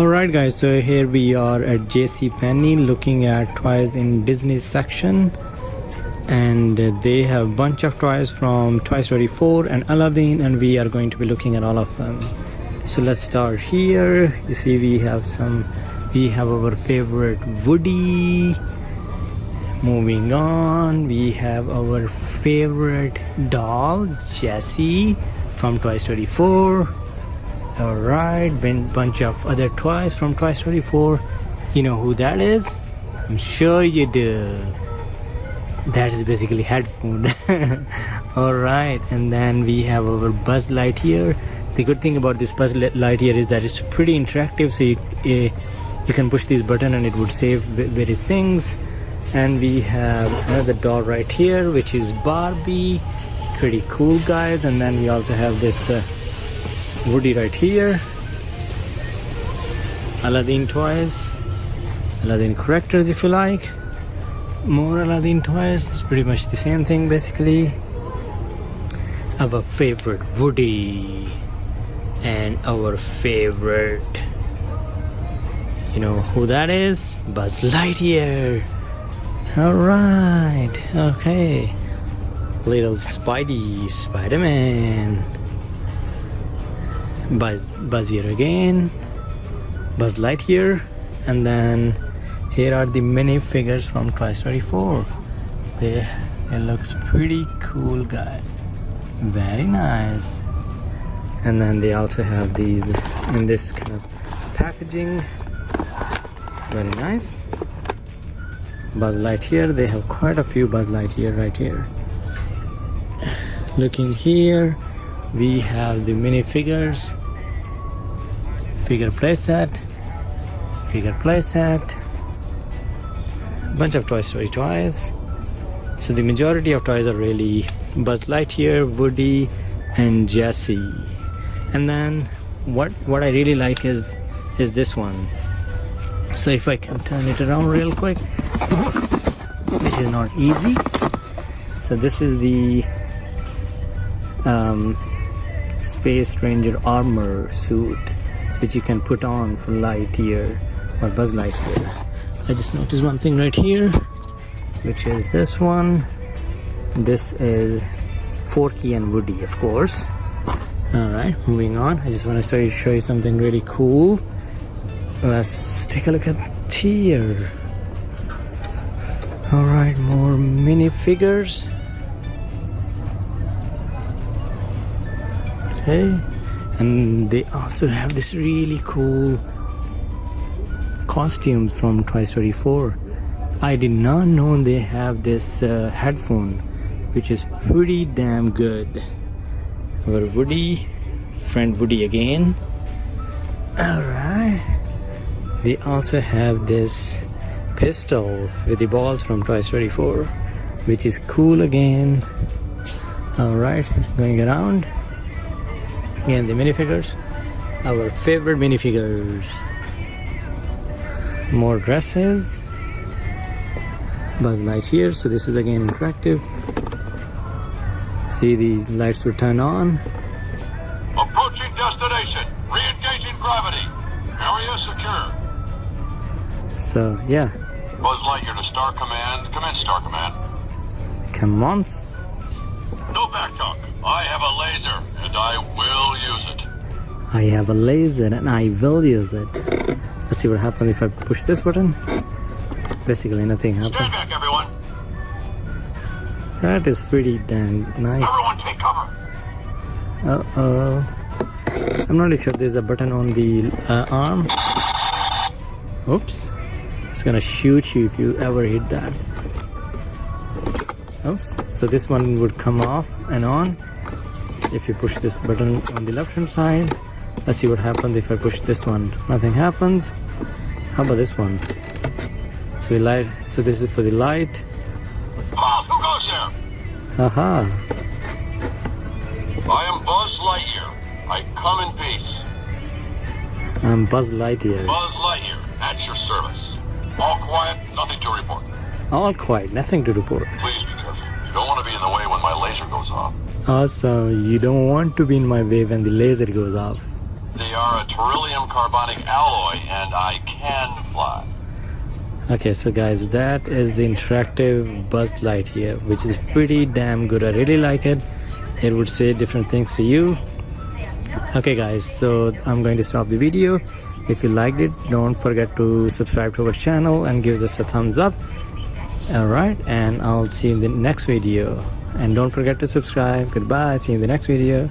Alright guys, so here we are at JC Penney looking at toys in Disney section and they have a bunch of toys from Toy Story 4 and Aladdin and we are going to be looking at all of them. So let's start here. You see we have some, we have our favorite Woody. Moving on, we have our favorite doll, Jessie from Toy Story 4 Alright, been bunch of other toys from Toy Story 4. You know who that is? I'm sure you do. That is basically headphone. Alright, and then we have our Buzz Lightyear. The good thing about this Buzz Lightyear is that it's pretty interactive, so you, uh, you can push this button and it would save various things. And we have another doll right here, which is Barbie. Pretty cool, guys. And then we also have this. Uh, Woody right here. Aladdin toys Aladdin characters if you like. More Aladdin toys it's pretty much the same thing basically. Our favorite Woody. And our favorite you know who that is? Buzz Lightyear. All right. Okay. Little Spidey Spider-Man Buzz, Buzz here again. Buzz Lightyear and then here are the mini figures from Toy Story 4 they, it looks pretty cool guy very nice. And then they also have these in this kind of packaging. Very nice. Buzz Lightyear they have quite a few Buzz Lightyear right here. Looking here we have the minifigures figure playset figure playset bunch of Toy Story toys. So the majority of toys are really Buzz Lightyear, Woody and Jessie and then what what I really like is is this one. So if I can turn it around real quick which is not easy. So this is the um, Space Ranger armor suit which you can put on for light Lightyear or Buzz Lightyear. I just noticed one thing right here, which is this one. This is Forky and Woody, of course. Alright, moving on. I just want to show you something really cool. Let's take a look at here. Alright, more minifigures. Okay, and they also have this really cool costume from Toy Story 4 I did not know they have this uh, headphone which is pretty damn good. Our Woody friend Woody again. Alright. They also have this pistol with the balls from Toy Story 4 which is cool again. Alright going around Again, the minifigures. Our favorite minifigures. More dresses. Buzz Lightyear. So this is again interactive. See the lights will turn on. Approaching destination. Re-engaging gravity. Area secure. So yeah. Buzz Lightyear to Star Command. Come in, Star Command. Come on. No back talk. I have a laser, and I will use it. I have a laser, and I will use it. Let's see what happens if I push this button. Basically, nothing happens. Stand back, everyone. That is pretty damn nice. Everyone take cover. Uh-oh. I'm not sure there's a button on the uh, arm. Oops. It's gonna shoot you if you ever hit that. Oops. So this one would come off and on if you push this button on the left hand side let's see what happens if I push this one nothing happens how about this one so we light so this is for the light Mom, who goes here? haha I am Buzz Lightyear. I come in peace. I'm Buzz Lightyear Buzz Lightyear, at your service. All quiet, nothing to report. all quiet nothing to report Please awesome you don't want to be in my way when the laser goes off They are a beryllium carbonic alloy, and I can fly. Okay, so guys, that is the interactive buzz Lightyear, which is pretty damn good. I really like it. It would say different things to you. Okay, guys, so I'm going to stop the video. If you liked it, don't forget to subscribe to our channel and give us a thumbs up. All right, and I'll see you in the next video. And don't forget to subscribe. Goodbye. See you in the next video.